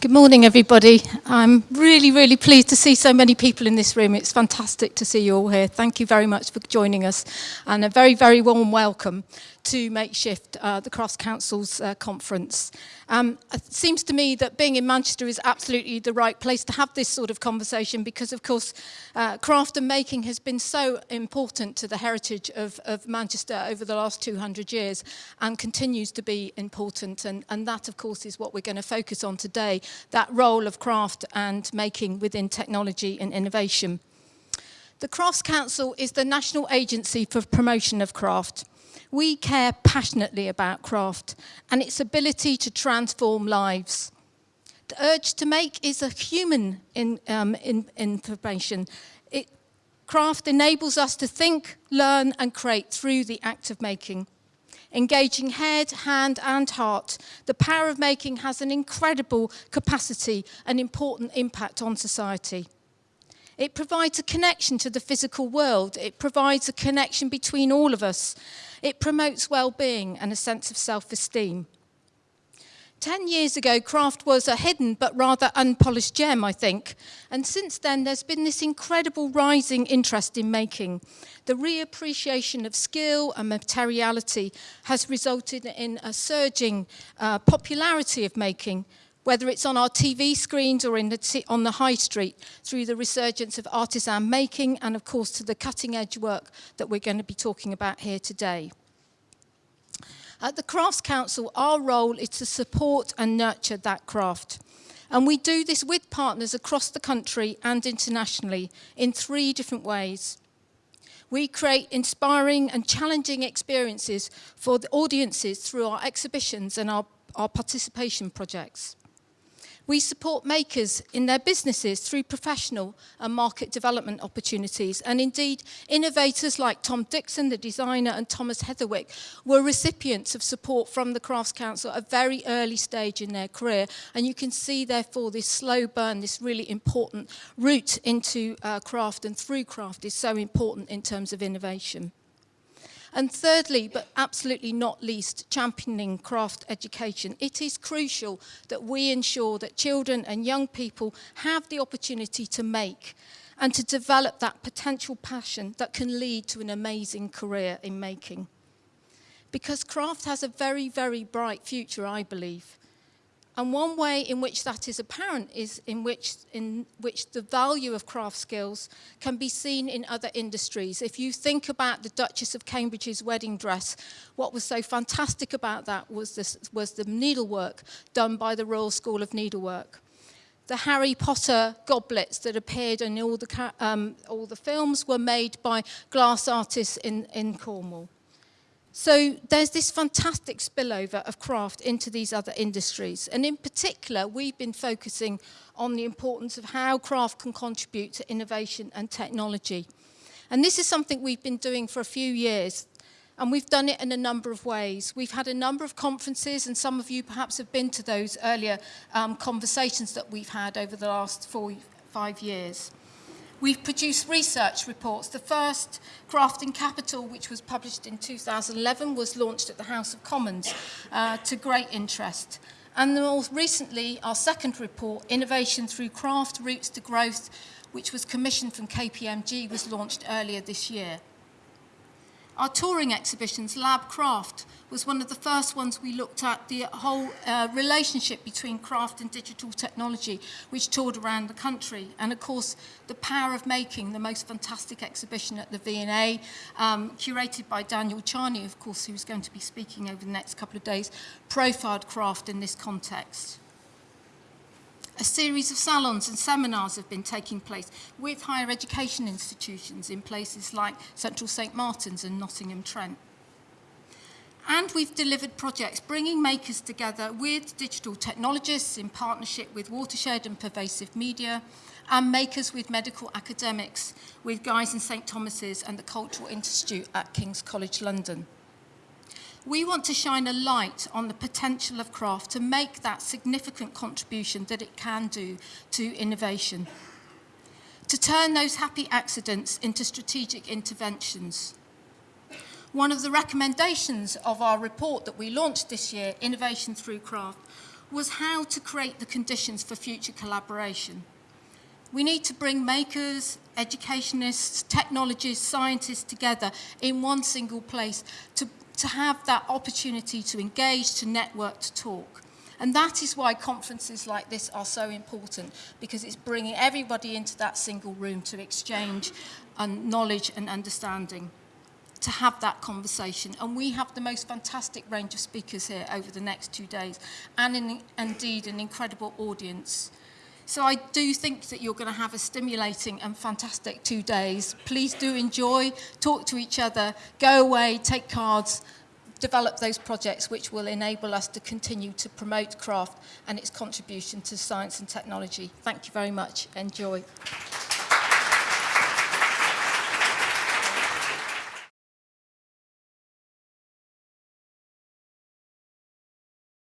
Good morning, everybody. I'm really, really pleased to see so many people in this room. It's fantastic to see you all here. Thank you very much for joining us and a very, very warm welcome to makeshift uh, the Cross Councils uh, conference. Um, it seems to me that being in Manchester is absolutely the right place to have this sort of conversation because, of course, uh, craft and making has been so important to the heritage of, of Manchester over the last 200 years and continues to be important. And, and that, of course, is what we're going to focus on today, that role of craft and making within technology and innovation. The Crafts Council is the national agency for promotion of craft. We care passionately about craft and its ability to transform lives. The urge to make is a human in, um, in, information. It, craft enables us to think, learn and create through the act of making. Engaging head, hand and heart, the power of making has an incredible capacity and important impact on society. It provides a connection to the physical world. It provides a connection between all of us. It promotes well-being and a sense of self-esteem. Ten years ago, craft was a hidden but rather unpolished gem, I think. And since then, there's been this incredible rising interest in making. The reappreciation of skill and materiality has resulted in a surging uh, popularity of making, whether it's on our TV screens or in the on the high street, through the resurgence of artisan making and of course to the cutting edge work that we're going to be talking about here today. At the Crafts Council, our role is to support and nurture that craft. And we do this with partners across the country and internationally in three different ways. We create inspiring and challenging experiences for the audiences through our exhibitions and our, our participation projects. We support makers in their businesses through professional and market development opportunities. And indeed, innovators like Tom Dixon, the designer, and Thomas Heatherwick were recipients of support from the Crafts Council at a very early stage in their career. And you can see, therefore, this slow burn, this really important route into uh, craft and through craft is so important in terms of innovation. And thirdly, but absolutely not least, championing craft education. It is crucial that we ensure that children and young people have the opportunity to make and to develop that potential passion that can lead to an amazing career in making. Because craft has a very, very bright future, I believe. And one way in which that is apparent is in which, in which the value of craft skills can be seen in other industries. If you think about the Duchess of Cambridge's wedding dress, what was so fantastic about that was, this, was the needlework done by the Royal School of Needlework. The Harry Potter goblets that appeared in all the, um, all the films were made by glass artists in, in Cornwall. So there's this fantastic spillover of craft into these other industries. And in particular, we've been focusing on the importance of how craft can contribute to innovation and technology. And this is something we've been doing for a few years. And we've done it in a number of ways. We've had a number of conferences, and some of you perhaps have been to those earlier um, conversations that we've had over the last four, five years. We've produced research reports. The first, Crafting Capital, which was published in 2011, was launched at the House of Commons uh, to great interest. And more recently, our second report, Innovation Through Craft, Routes to Growth, which was commissioned from KPMG, was launched earlier this year. Our touring exhibitions, Lab Craft, was one of the first ones we looked at the whole uh, relationship between craft and digital technology, which toured around the country. And of course, the power of making, the most fantastic exhibition at the V&A, um, curated by Daniel Charny, of course, who's going to be speaking over the next couple of days, profiled craft in this context. A series of salons and seminars have been taking place with higher education institutions in places like Central St Martin's and Nottingham Trent. And we've delivered projects bringing makers together with digital technologists in partnership with Watershed and Pervasive Media, and makers with medical academics with Guy's and St Thomas's and the Cultural Institute at King's College London. We want to shine a light on the potential of craft to make that significant contribution that it can do to innovation. To turn those happy accidents into strategic interventions. One of the recommendations of our report that we launched this year, Innovation Through Craft, was how to create the conditions for future collaboration. We need to bring makers, educationists, technologists, scientists together in one single place to, to have that opportunity to engage, to network, to talk. And that is why conferences like this are so important, because it's bringing everybody into that single room to exchange and knowledge and understanding, to have that conversation. And we have the most fantastic range of speakers here over the next two days, and in, indeed an incredible audience So I do think that you're going to have a stimulating and fantastic two days. Please do enjoy, talk to each other, go away, take cards, develop those projects which will enable us to continue to promote craft and its contribution to science and technology. Thank you very much. Enjoy.